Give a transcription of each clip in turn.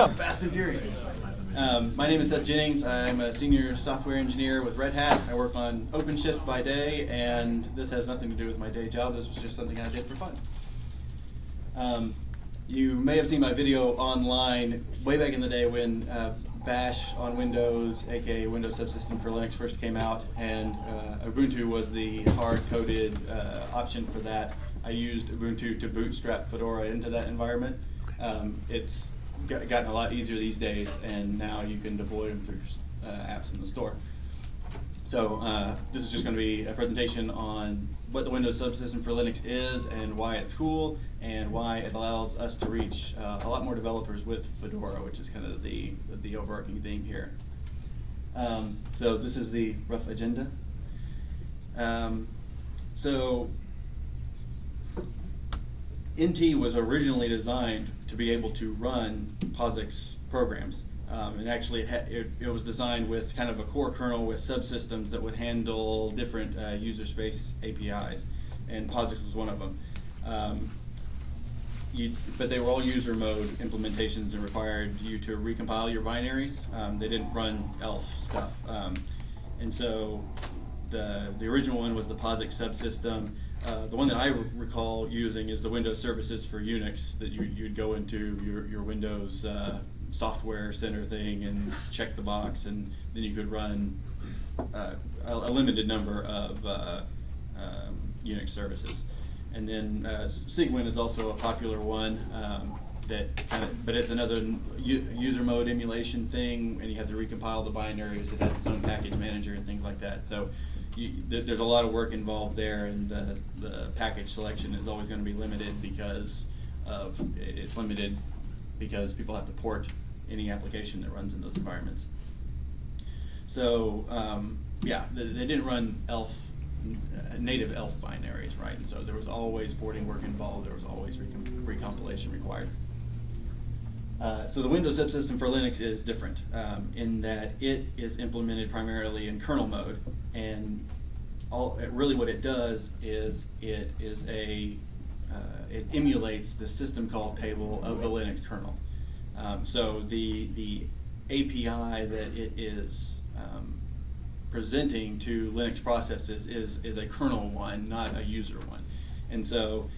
Fast and Furious. Um, my name is Seth Jennings. I'm a senior software engineer with Red Hat. I work on OpenShift by day, and this has nothing to do with my day job. This was just something I did for fun. Um, you may have seen my video online way back in the day when uh, Bash on Windows, aka Windows Subsystem for Linux, first came out, and uh, Ubuntu was the hard-coded uh, option for that. I used Ubuntu to bootstrap Fedora into that environment. Um, it's gotten a lot easier these days, and now you can deploy them through uh, apps in the store. So uh, this is just going to be a presentation on what the Windows subsystem for Linux is and why it's cool and why it allows us to reach uh, a lot more developers with Fedora, which is kind of the, the overarching theme here. Um, so this is the rough agenda. Um, so NT was originally designed to be able to run POSIX programs. Um, and actually, it, it, it, was designed with kind of a core kernel with subsystems that would handle different uh, user space APIs, and POSIX was one of them. Um, you, but they were all user mode implementations and required you to recompile your binaries. Um, they didn't run ELF stuff. Um, and so the, the original one was the POSIX subsystem. Uh, the one that I recall using is the Windows services for Unix that you, you'd go into your, your Windows uh, software center thing and check the box, and then you could run uh, a, a, limited number of uh, um, Unix services. And then uh, is also a popular one um, that kind of, but it's another user mode emulation thing, and you have to recompile the binaries. It has its own package manager and things like that. So you, there's a lot of work involved there, and the, the package selection is always going to be limited because of it's limited because people have to port any application that runs in those environments. So um, yeah, they, they, didn't run ELF uh, native ELF binaries, right? And so there was always porting work involved. There was always recom recompilation required. Uh, so the Windows subsystem for Linux is different um, in that it is implemented primarily in kernel mode, and all really what it does is it is a uh, it emulates the system call table of the Linux kernel. Um, so the the API that it is um, presenting to Linux processes is is a kernel one, not a user one, and so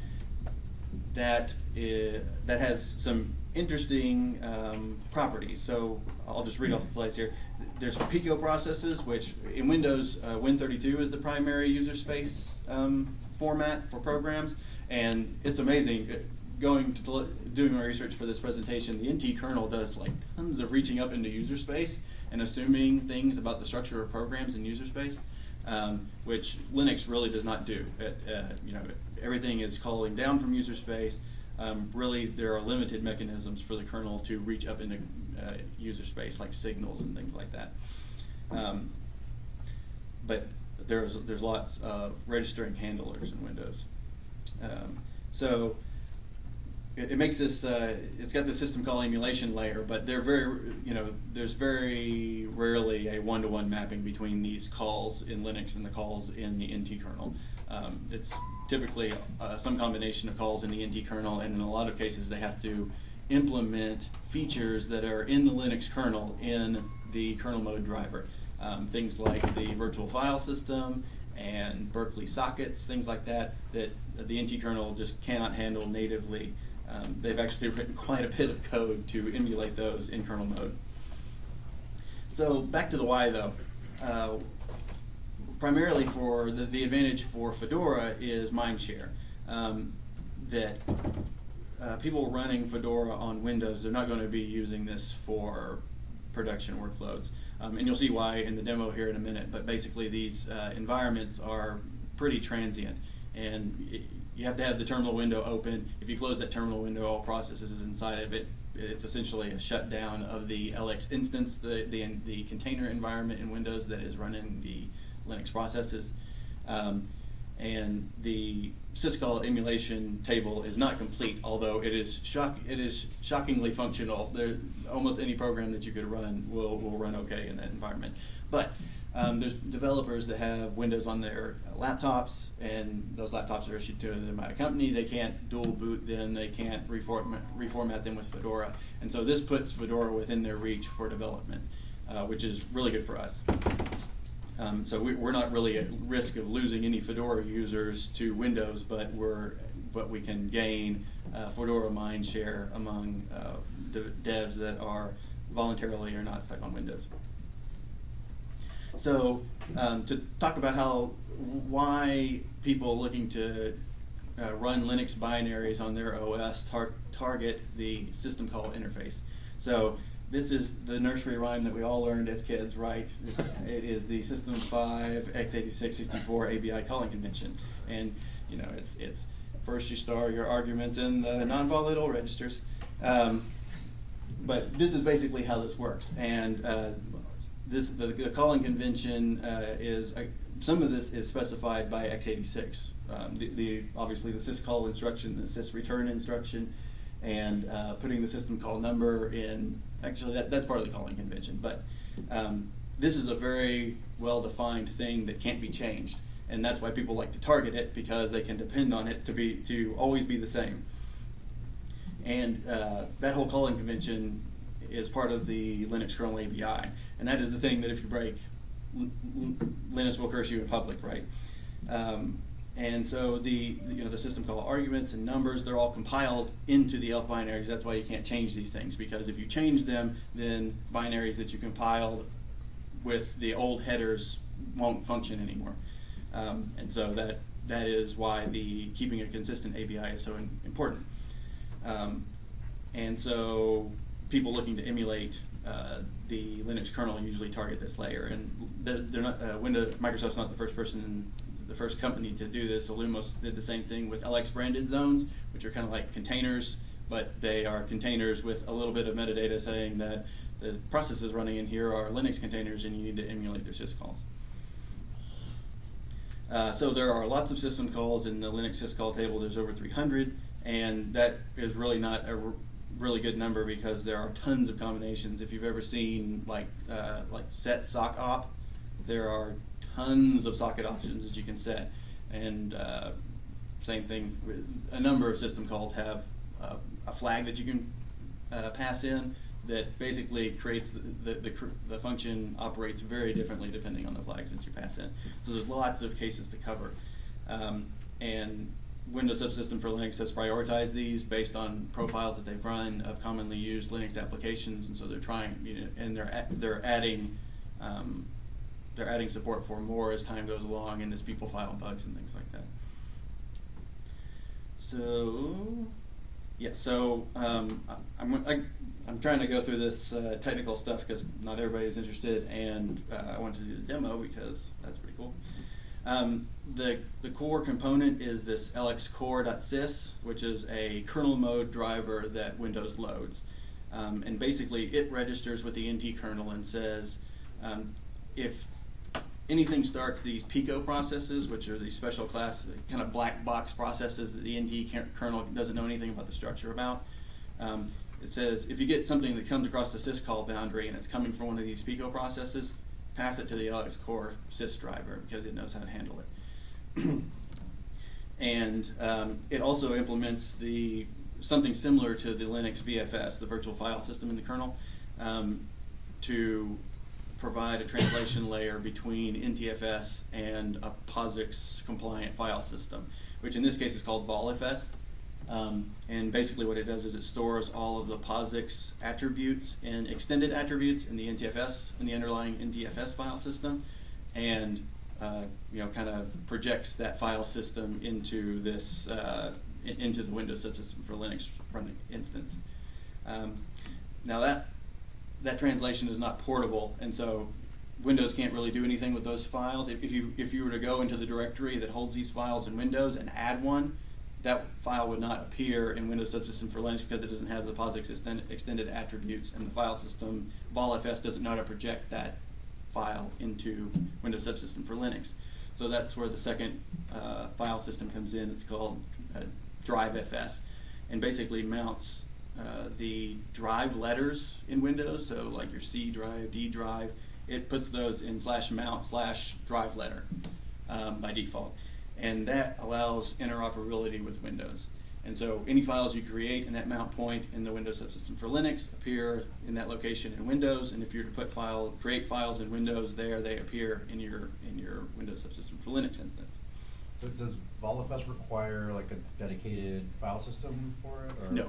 that is, that has some interesting um, properties. So I'll just read off the slides here. There's Pico processes, which in Windows, uh, Win32 is the primary user space um, format for programs, and it's amazing going to doing my research for this presentation, the NT kernel does like tons of reaching up into user space and assuming things about the structure of programs in user space, um, which Linux really does not do. It, uh, you know, everything is calling down from user space. Um, really, there are limited mechanisms for the kernel to reach up into uh, user space, like signals and things like that. Um, but there's there's lots of registering handlers in Windows. Um, so it, it makes this, uh, it's got the system call emulation layer, but they're very, you know, there's very rarely a one-to-one -one mapping between these calls in Linux and the calls in the NT kernel. Um, it's typically uh, some combination of calls in the NT kernel, and in a lot of cases they have to implement features that are in the Linux kernel in the kernel mode driver. Um, things like the virtual file system and Berkeley sockets, things like that, that the NT kernel just cannot handle natively um, they've actually written quite a bit of code to emulate those in kernel mode. So back to the why though. Uh, primarily for the, the advantage for Fedora is mindshare. Um, that uh, people running Fedora on Windows, they're not going to be using this for production workloads. Um, and you'll see why in the demo here in a minute, but basically these uh, environments are pretty transient. And it, you have to have the terminal window open. If you close that terminal window, all processes inside of it. It's essentially a shutdown of the LX instance, the, the, the container environment in Windows that is running the Linux processes. Um, and the syscall emulation table is not complete, although it is shock it is shockingly functional. There, almost any program that you could run will will run okay in that environment. But Um, there's developers that have Windows on their laptops, and those laptops are issued to them by a company. They can't dual boot them. They can't reformat, reformat them with Fedora. And so this puts Fedora within their reach for development, uh, which is really good for us. Um, so we, are not really at risk of losing any Fedora users to Windows, but we're but we can gain uh, Fedora mind share among uh, devs that are voluntarily or not stuck on Windows. So um, to talk about how why people looking to uh, run Linux binaries on their OS tar target the system call interface. So this is the nursery rhyme that we all learned as kids, right? it is the System 5 x86 64 ABI calling convention, and you know it's it's first you store your arguments in the non-volatile registers. Um, but this is basically how this works, and uh, this the, the calling convention uh, is uh, some of this is specified by x86. Um, the, the, obviously the syscall instruction, the sysreturn instruction, and uh, putting the system call number in. Actually, that, that's part of the calling convention, but um, this is a very well-defined thing that can't be changed, and that's why people like to target it because they can depend on it to be to always be the same. And uh, that whole calling convention is part of the Linux kernel ABI. And that is the thing that if you break, Linux will curse you in public, right? Um, and so the you know the system call arguments and numbers they're all compiled into the ELF binaries. That's why you can't change these things because if you change them, then binaries that you compiled with the old headers won't function anymore. Um, and so that that is why the keeping a consistent ABI is so in, important. Um, and so people looking to emulate uh, the Linux kernel usually target this layer. And they're not, uh, Windows, Microsoft's not the first person, the first company to do this. Illumos did the same thing with LX branded zones, which are kind of like containers, but they are containers with a little bit of metadata saying that the processes running in here are Linux containers and you need to emulate their syscalls. Uh, so there are lots of system calls in the Linux syscall table. There's over 300, and that is really not a really good number because there are tons of combinations. If you've ever seen like uh, like setsockopt, there are tons of socket options that you can set, and uh, same thing. A number of system calls have uh, a flag that you can uh, pass in that basically creates the, the, the, the, function operates very differently depending on the flags that you pass in. So there's lots of cases to cover. Um, and Windows Subsystem for Linux has prioritized these based on profiles that they've run of commonly used Linux applications, and so they're trying, you know, and they're they're adding um, they're adding support for more as time goes along and as people file bugs and things like that. So, yeah, so um, I'm, I, I'm trying to go through this uh, technical stuff because not everybody is interested, and uh, I wanted to do the demo because that's pretty cool. Um, the, the core component is this lxcore.sys, which is a kernel mode driver that Windows loads. Um, and basically, it registers with the NT kernel and says um, if anything starts these Pico processes, which are these special class, kind of black box processes that the NT kernel doesn't know anything about the structure about. Um, it says if you get something that comes across the syscall boundary and it's coming from one of these Pico processes, pass it to the LX core sys driver because it knows how to handle it. and um, it also implements the something similar to the Linux VFS, the virtual file system in the kernel, um, to provide a translation layer between NTFS and a POSIX compliant file system, which in this case is called VolFS. Um, and basically what it does is it stores all of the POSIX attributes and extended attributes in the NTFS, in the underlying NTFS file system, and uh, you know, kind of projects that file system into this, uh, into the Windows subsystem for Linux running instance. Um, now that, that translation is not portable, and so Windows can't really do anything with those files. If, if, you, if you were to go into the directory that holds these files in Windows and add one, that file would not appear in Windows Subsystem for Linux because it doesn't have the POSIX extended, extended attributes, and the file system, VolFS, doesn't know how to project that file into Windows Subsystem for Linux. So that's where the second uh, file system comes in. It's called uh, DriveFS, and basically mounts uh, the drive letters in Windows, so like your C drive, D drive, it puts those in slash mount slash drive letter um, by default. And that allows interoperability with Windows. And so any files you create in that mount point in the Windows subsystem for Linux appear in that location in Windows. And if you're to put file, create files in Windows there, they appear in your in your Windows subsystem for Linux instance. So does VolFS require like a dedicated file system for it? Or? No,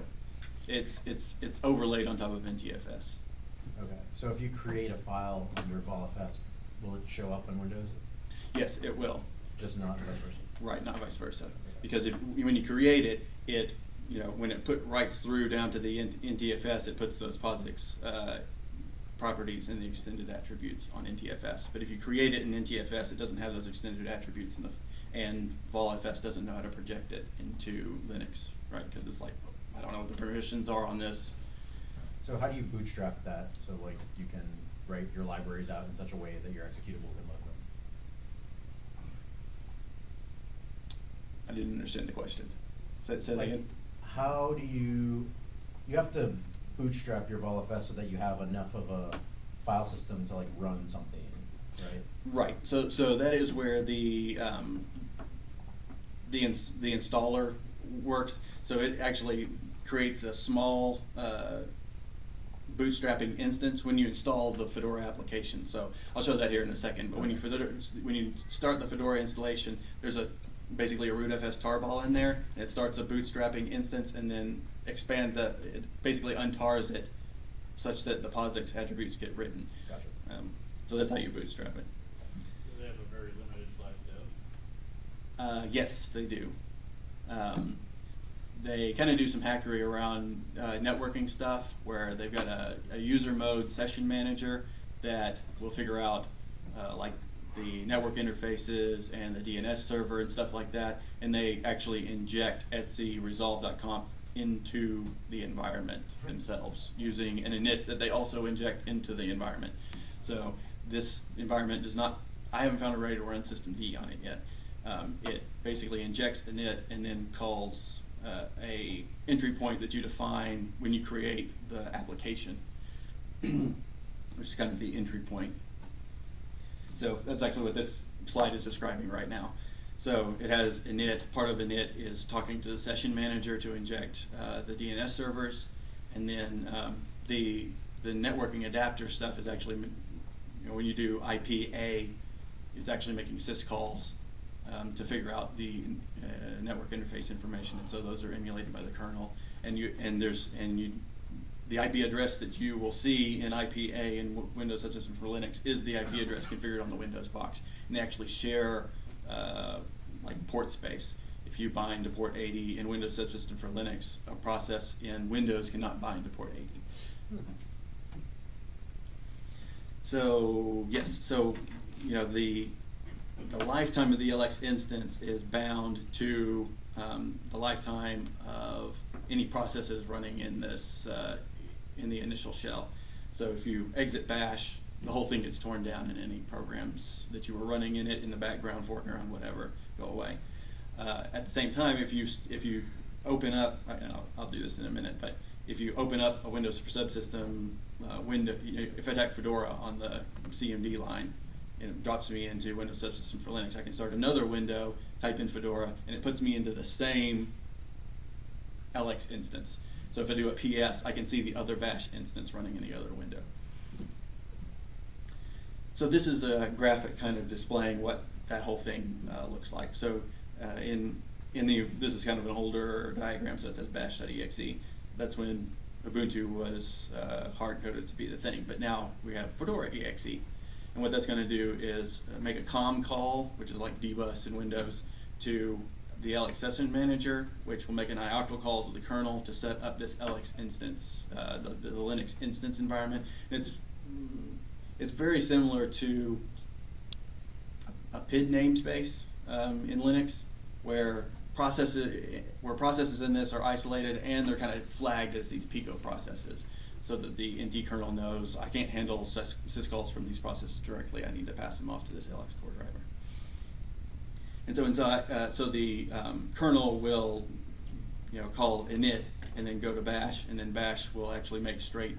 it's it's it's overlaid on top of NTFS. Okay. So if you create a file under VolFS, will it show up in Windows? Yes, it will. Just not vice versa. Right, not vice versa. Because if when you create it, it you know when it put writes through down to the NTFS, it puts those POSIX uh, properties and the extended attributes on NTFS. But if you create it in NTFS, it doesn't have those extended attributes, in the, and VolFS doesn't know how to project it into Linux, right? Because it's like I don't know what the permissions are on this. So how do you bootstrap that so like you can write your libraries out in such a way that your executable can load them? I didn't understand the question. Say, say that Like, again. How do you, you have to bootstrap your VolFS so that you have enough of a file system to like run something, right? Right. So so that is where the um, the ins- the installer works. So it actually creates a small uh, bootstrapping instance when you install the Fedora application. So I'll show that here in a second. But when you Fedora, when you start the Fedora installation, there's a basically a rootfs tarball in there, and it starts a bootstrapping instance and then expands that. It basically untars it such that the POSIX attributes get written. Gotcha. Um, so that's how you bootstrap it. Do they have a very limited slash dev? Uh, yes, they do. Um, they kind of do some hackery around uh, networking stuff where they've got a, a user mode session manager that will figure out uh, like the network interfaces and the DNS server and stuff like that, and they actually inject Etsy resolv.conf into the environment themselves using an init that they also inject into the environment. So this environment does not, I haven't found a ready to run systemd on it yet. Um, it basically injects init and then calls uh, a entry point that you define when you create the application, which is kind of the entry point. So that's actually what this slide is describing right now. So it has init, part of init is talking to the session manager to inject uh, the DNS servers, and then um, the the networking adapter stuff is actually, you know, when you do IPA, it's actually making syscalls um, to figure out the uh, network interface information, and so those are emulated by the kernel. And you and there's and you the IP address that you will see in IPA in w- Windows Subsystem for Linux is the IP address configured on the Windows box, and they actually share uh, like port space. If you bind to port 80 in Windows Subsystem for Linux, a process in Windows cannot bind to port 80. So yes, so you know the the lifetime of the LX instance is bound to um, the lifetime of any processes running in this uh, in the initial shell. So if you exit bash, the whole thing gets torn down, and any programs that you were running in it in the background, foreground, whatever, go away. Uh, at the same time, if you if you open up, I'll, I'll do this in a minute, but if you open up a Windows for Subsystem uh, window, if I type Fedora on the CMD line, and it drops me into Windows Subsystem for Linux, I can start another window, type in Fedora, and it puts me into the same LX instance. So if I do a PS, I can see the other bash instance running in the other window. So this is a graphic kind of displaying what that whole thing uh, looks like. So uh, in in the this is kind of an older diagram, so it says bash.exe. That's when Ubuntu was uh, hard coded to be the thing, but now we have Fedora exe. And what that's going to do is uh, make a com call, which is like dbus in Windows, to the LX session manager, which will make an ioctl call to the kernel to set up this LX instance, uh, the, the Linux instance environment. And it's it's very similar to a, PID namespace um, in Linux, where processes where processes in this are isolated and they're kind of flagged as these Pico processes, so that the NT kernel knows I can't handle syscalls from these processes directly. I need to pass them off to this LX core driver. And so inside, uh, so the um, kernel will, you know, call init and then go to bash, and then bash will actually make straight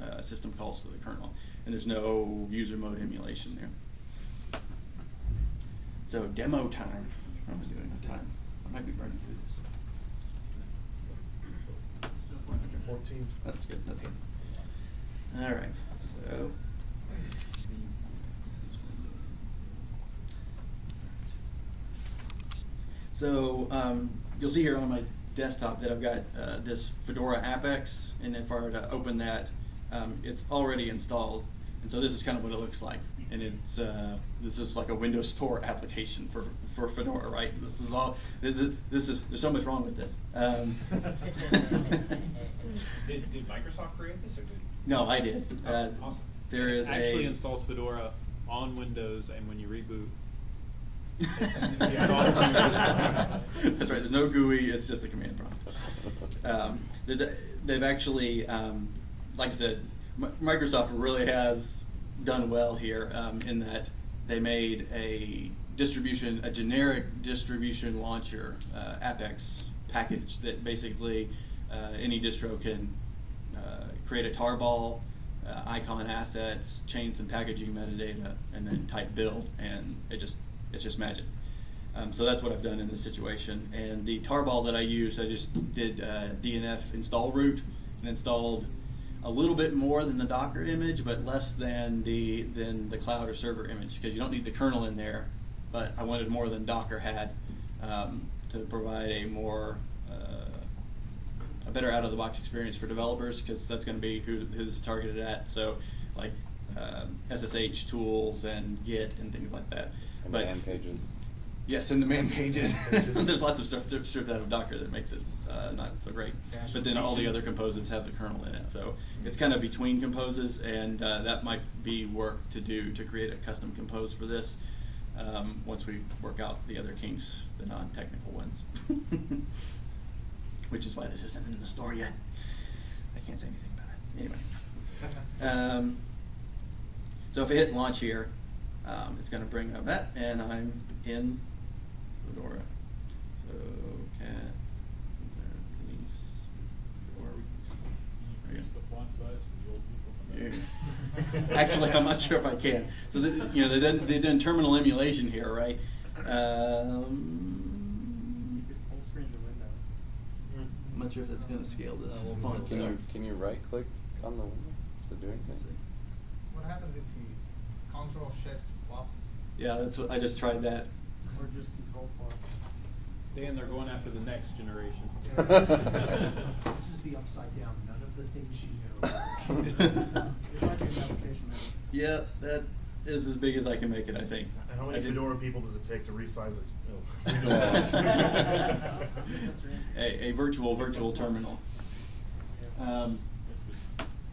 uh, uh, system calls to the kernel, and there's no user mode emulation there. So demo time. How am I doing on time? I might be burning through this. Fourteen. That's good. That's good. All right. So. So um, you'll see here on my desktop that I've got uh, this Fedora AppX, and if I were to open that, um, it's already installed. And so this is kind of what it looks like. And it's uh, this is like a Windows Store application for, for Fedora, right? This is all. This is, this is there's so much wrong with this. Um, Did, did Microsoft create this or did? no, I did. Uh, Oh, awesome. There is Actually a installs Fedora on Windows and when you reboot. That's right. There's no GUI. It's just a command prompt. Um, there's a, they've actually, um, like I said, M- Microsoft really has done well here um, in that they made a distribution, a generic distribution launcher, uh, AppX package that basically uh, any distro can uh, create a tarball, uh, icon assets, change some packaging metadata, and then type build, and it just it's just magic. Um, so that's what I've done in this situation. And the tarball that I used, I just did uh, DNF install root and installed a little bit more than the Docker image, but less than the than the cloud or server image because you don't need the kernel in there. But I wanted more than Docker had um, to provide a more uh, a better out of the box experience for developers because that's going to be who's targeted at. So like um, SSH tools and Git and things like that. And but man pages. Yes, in the man pages. pages. There's lots of stuff stripped stripped out of Docker that makes it uh, not so great. But then all the other composes have the kernel in it, so it's kind of between composes, and uh, that might be work to do to create a custom compose for this. Um, once we work out the other kinks, the non-technical ones. Which is why this isn't in the store yet. I can't say anything about it. Anyway. Um, so if I hit launch here, um, it's gonna bring up that, and I'm in Fedora. So cat, there, release, Fedora release. There we Use the font size for the old people. Yeah. Actually, I'm not sure if I can. So, the, you know, they done, they done terminal emulation here, right? Um, Full screen the window. I'm not sure if that's gonna scale this. Uh, we'll. Can you, can you right click on the window? Does it do anything? What happens if you control shift plus Yeah, that's what, I just tried that. Or just control plus? Dan, they're going after the next generation. This is the upside down, none of the things you know. It might be an application manager. Yeah, that is as big as I can make it, I think. And how I many did- Fedora people does it take to resize it? a, a virtual virtual terminal. Um,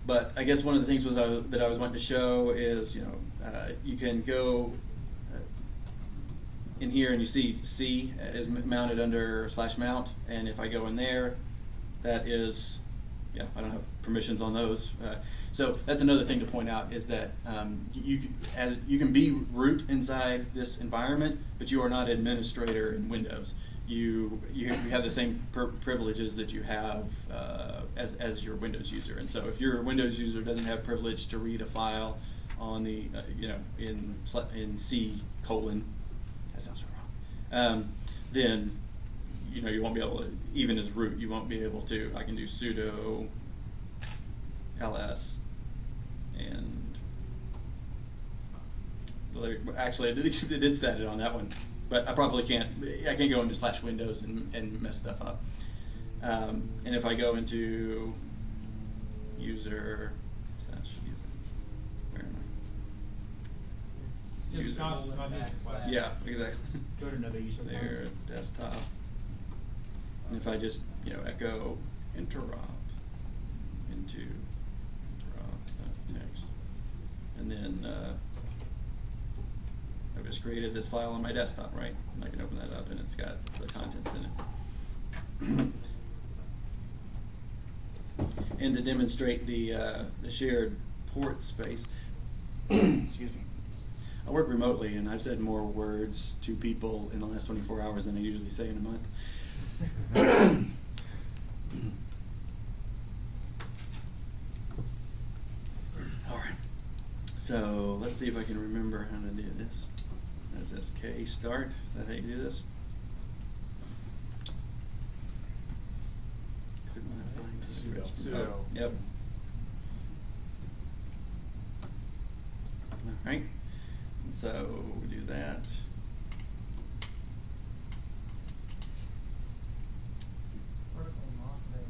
but I guess one of the things was I, that I was wanting to show is you know uh, you can go in here and you see C is mounted under slash mount, and if I go in there, that is yeah I don't have permissions on those. Uh, so that's another thing to point out is that um, you as you can be root inside this environment, but you are not administrator in Windows. You you, have the same privileges that you have uh, as as your Windows user, and so if your Windows user doesn't have privilege to read a file on the uh, you know in in C colon that sounds so wrong. Um, then you know you won't be able to even as root you won't be able to. I can do sudo ls and actually I did it did set it on that one, but I probably can't. I can't go into slash Windows and, and mess stuff up. Um, and if I go into user slash user, where am I? Just not, not just slash. Yeah, exactly. Go to another user. There, desktop. And if I just, you know, echo interrupt into interrupt uh, text, and then uh, I've just created this file on my desktop, right? And I can open that up, and it's got the contents in it. and to demonstrate the uh, the shared port space, excuse me. I work remotely, and I've said more words to people in the last 24 hours than I usually say in a month. All right. So let's see if I can remember how to do this. There's this K start. Is that how you do this? Could not Sudo. Oh, Yep. Alright, so we do that. Vertical lock there.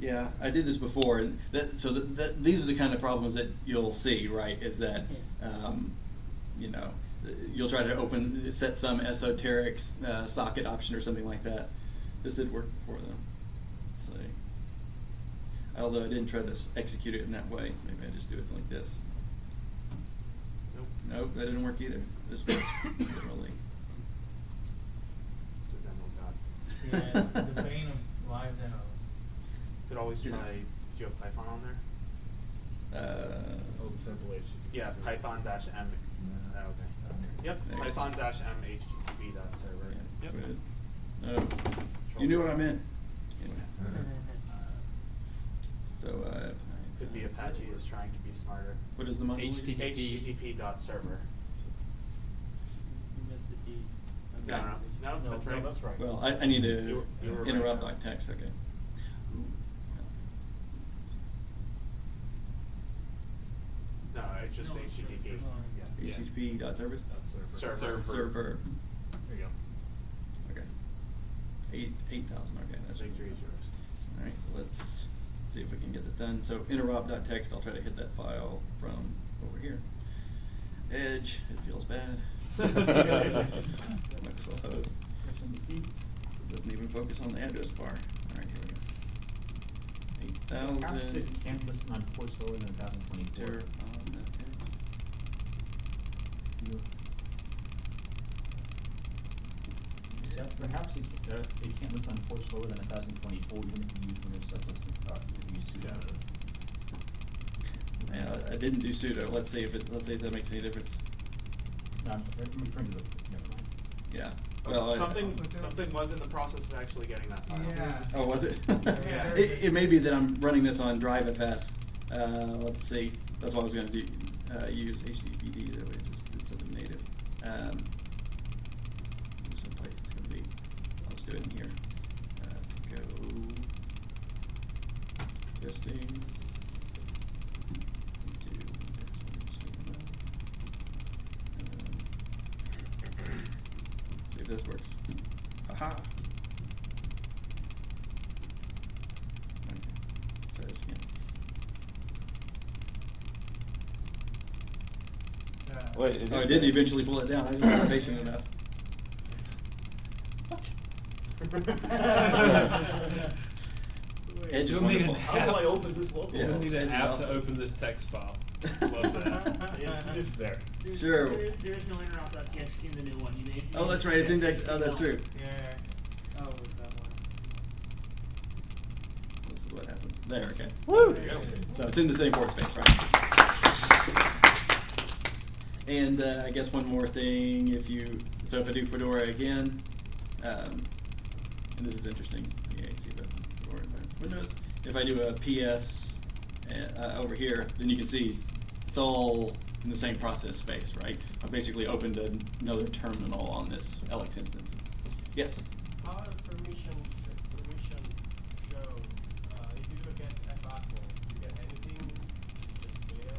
Yeah, I did this before, and that, so that, that, these are the kind of problems that you'll see, right, is that, um, you know, you'll try to open, set some esoteric, uh, socket option or something like that. This did work for them, let's see. Although I didn't try to execute it in that way, maybe I just do it like this. Nope. Nope, that didn't work either, this worked, really. The demo gods. Yeah, the bane of live demos. Could always try, do you have Python on there? Uh, Oh, the simple HTTP. Yeah, server. Python dash M. Oh, okay. Yep, There. Python dash M HTTP dot server. yeah, Yep. good. Oh, you knew what I meant. Anyway. So, uh. Could be Apache is trying to be smarter. What is the monolith? HTTP dot server. You missed the D. No, no, no, No, that's no, right. that's right. Well, I, I need You to were- you were interrupt now. like text, okay. No, it's just No, it's HTTP. server. Yeah. HTTP dot service? Server. Server. Server, There you go. okay. Eight, eight thousand, okay, that's. Victory is yours. Alright, so let's see if we can get this done. So interop.txt, I'll try to hit that file from over here. Edge, it feels bad. It doesn't even focus on the address bar. All right, here we go. 8,000. Capture can't listen on ports lower than 1,024. perhaps it, uh, it can't list on port slower than 1024, even if you use Windows setlist, uh, if you. Yeah, I didn't do sudo. Let's see if it. Let's see if that makes any difference. No, I'm referring to the. Never mind. Yeah. Well, something I, something was in the process of actually getting that file. Yeah. Oh, was it? yeah. it? It may be that I'm running this on DriveFS. Uh, let's see. That's what I was going to do. Uh, use HTTPD. though. way, just did something native. Um, Wait, Oh, I it- did eventually pull it down, I just wasn't patient enough. Edge is You'll need an wonderful. How do I open this local? Yeah. We'll need an app awesome. to open this text file. Love that. It's just there. There's- Sure. There, there is no interrupt.txt in the new one. You may. Oh, that's right, it's indexed, oh, that's true. Yeah. Oh, that one. This is what happens. There, okay. Woo! There you go. So it's in the same port space, right? And uh, I guess one more thing, if you, so if I do Fedora again, um, and this is interesting, yeah, you see the Windows. If I do a PS uh, uh, over here, then you can see it's all in the same process space, right? I basically opened another terminal on this LX instance. Yes? How does permission, sh- permission show, uh, if you look at F apple, you get anything, just fail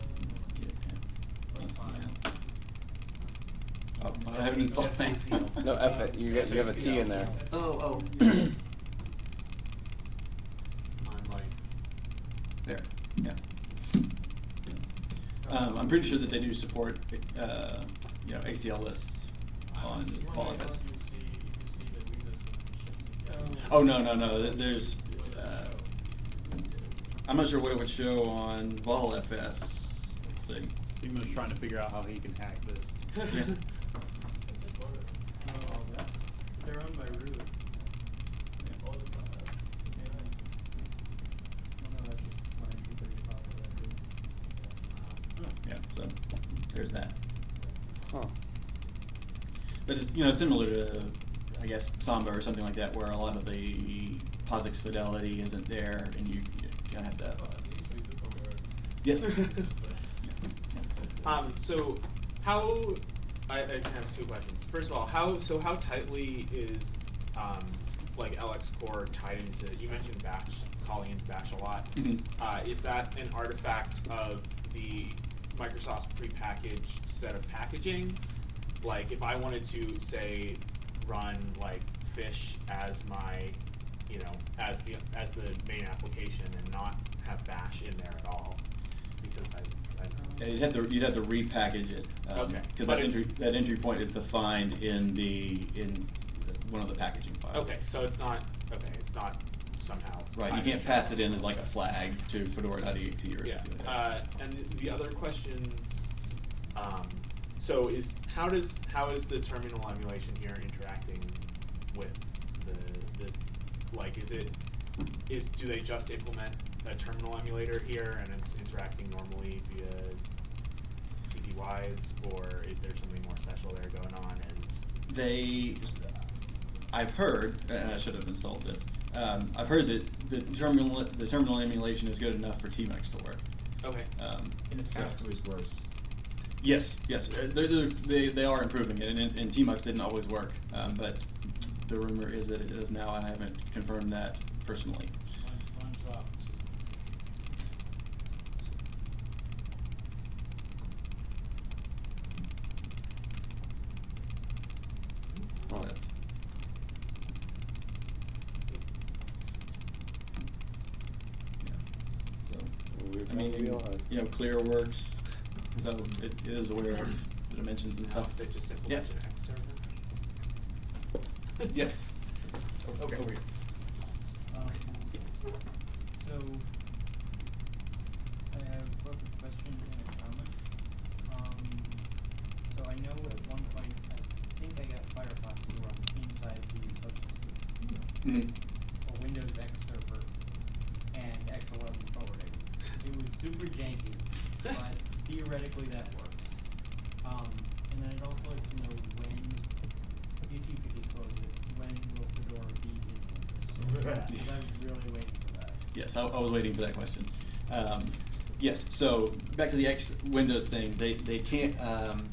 or? or fine? Oh, I haven't installed that. No, F, you got, you have a T in there. Oh, oh. I'm There, yeah. Um, I'm pretty sure that they do support, uh, you know, ACL lists on Vol How do FS. see, if you see the Windows permissions? Oh, no, no, no, there's, uh, I'm not sure what it would show on Vol FS, let's see. Simo's trying to figure out how he can hack this. Yeah. Oh, They're run by root. All the time. Yeah, so, there's that. Huh. But it's, you know, similar to, I guess, Samba or something like that, where a lot of the POSIX fidelity isn't there, and you, you kinda have to. Yes. Um, so how, I, I have two questions. First of all, how, so how tightly is, um, like LX Core tied into, you mentioned Bash, calling into Bash a lot. Mhm. Uh, is that an artifact of the Microsoft's prepackaged set of packaging? Like, if I wanted to, say, run like Fish as my, you know, as the, as the main application and not have Bash in there at all, because I, I. Yeah, you'd have to, you'd have to repackage it. um, Okay, Cause that entry, that entry point is defined in the, in one of the packaging files. Okay, so it's not, okay, it's not somehow. Right, you can't pass it in as like a flag to fedora.exe or something Yeah, like that. uh, and the other question, um, so is, how does, how is the terminal emulation here interacting with the, the, like, is it, is, do they just implement a terminal emulator here and it's interacting normally via TTYs, or is there something more special there going on and? They, I've heard, and I should have installed this, um, I've heard that the terminal, the terminal emulation is good enough for Tmux to work. Okay. Um, In the so- past, it was worse. Yes, yes, they're, they're, they, they are improving it, and, and and Tmux didn't always work, um, but the rumor is that it is now, and I haven't confirmed that personally. One, one. Oh, that's. Yeah, so, We've I mean, you know, ClearWorks, so it, it is aware of the dimensions and stuff. They just Yes. X server? Yes. Okay. Over here. Um, so, I have both a question and a comment. Um, so I know at one point, I think I got Firefox to run inside the subsystem Mhm. for Windows X server and X11 forwarding. It was super janky, but theoretically that works. Um, and then I'd also like to know when, if you could disclose it, when will Fedora be in Windows? Because I'm really waiting for that. Yes, I, I was waiting for that question. Um, yes, so back to the X Windows thing, they, they can't, um,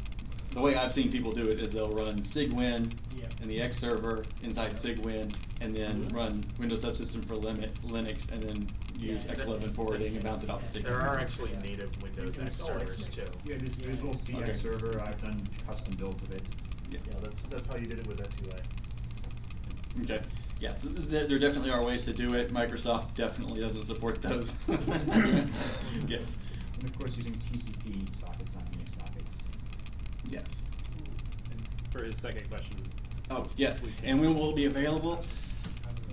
the way I've seen people do it is they'll run Cygwin Yeah. in the X server inside Cygwin, and then Mhm. run Windows Subsystem for limit, Linux, and then use Yeah, X11 that- forwarding and bounce it off the Cygwin. There are actually native Windows X install servers too. Yeah, there's Visual C Okay. X server, I've done custom builds of it. Yeah. Yeah, that's, that's how you did it with SUA. Okay, yeah, th- th- there, there definitely are ways to do it. Microsoft definitely doesn't support those. Yes, And of course, using TCP sockets, not Unix sockets. yes. For his second question. Oh, yes, and when will it be available?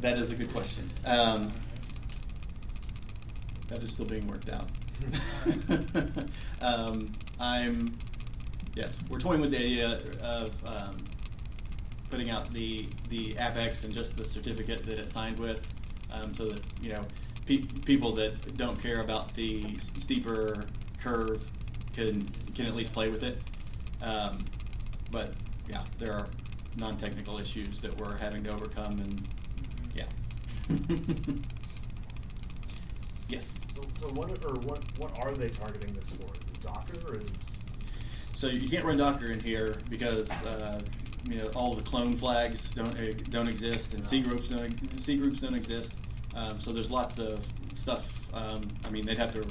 That is a good question. Um, that is still being worked out. Um, I'm, yes, we're toying with the idea of, um, putting out the, the AppX and just the certificate that it's signed with, um, so that, you know, pe- people that don't care about the s- steeper curve can, can at least play with it. Um, but, yeah, there are non-technical issues that we're having to overcome and, yeah. Yes. So, so what, or what, what are they targeting this for? Is it Docker or is? So you can't run Docker in here because, uh, you know, all the clone flags don't, eh, don't exist and cgroups don't, cgroups don't exist. Um, so there's lots of stuff, um, I mean, they'd have to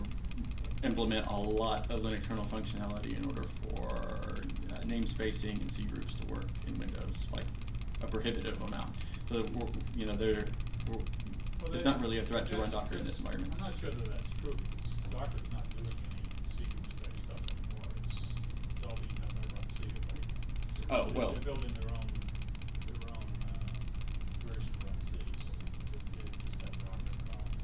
implement a lot of Linux kernel functionality in order for uh, namespacing and cgroups to work in Windows, like a prohibitive amount. So, you know, they're, it's not really a threat to run Docker in this environment. I'm not sure that that's true, because Docker's not doing any sequence-based stuff anymore, it's, it's all being done by run right? Oh, They're- well. They're building their own, their own, uh, version of run C, so they, just have Docker involved.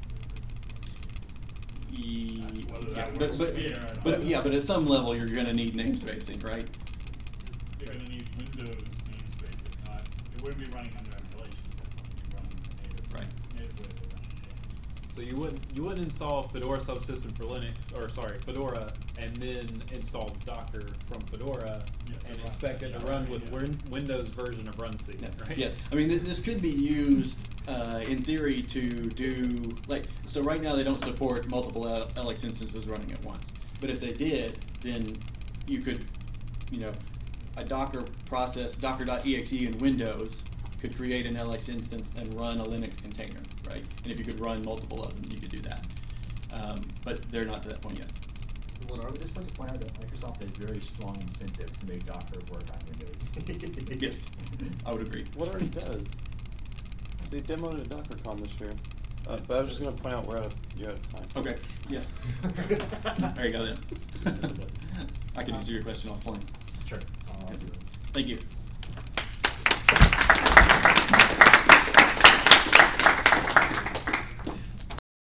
Yeah, but, but, here, I don't but, yeah, but at some level, you're gonna need namespacing, right? You're gonna need Windows namespace, not, it wouldn't be running under emulation, it would be running native, Right. native way to run it. So you wouldn't you wouldn't install Fedora subsystem for Linux or sorry Fedora and then install Docker from Fedora Yeah, and to run- expect it to run with yeah. Win- Windows version of Run C, Yeah, right? Yes, I mean, th- this could be used, uh, in theory to do, like, so right now they don't support multiple L- LX instances running at once. But if they did, then you could, you know, a Docker process, docker.exe in Windows could create an LX instance and run a Linux container, right? And if you could run multiple of them, you could do that. Um, but they're not to that point yet. What are, just like to point out that Microsoft has very strong incentive to make Docker work on Windows. Yes, I would agree. What already does? They demoed it at DockerCon this year. Uh, but I was just gonna point out we're out of, you're out of time. Okay, yes. There you go then. I can answer your question offline. Sure. I'll. Thank you.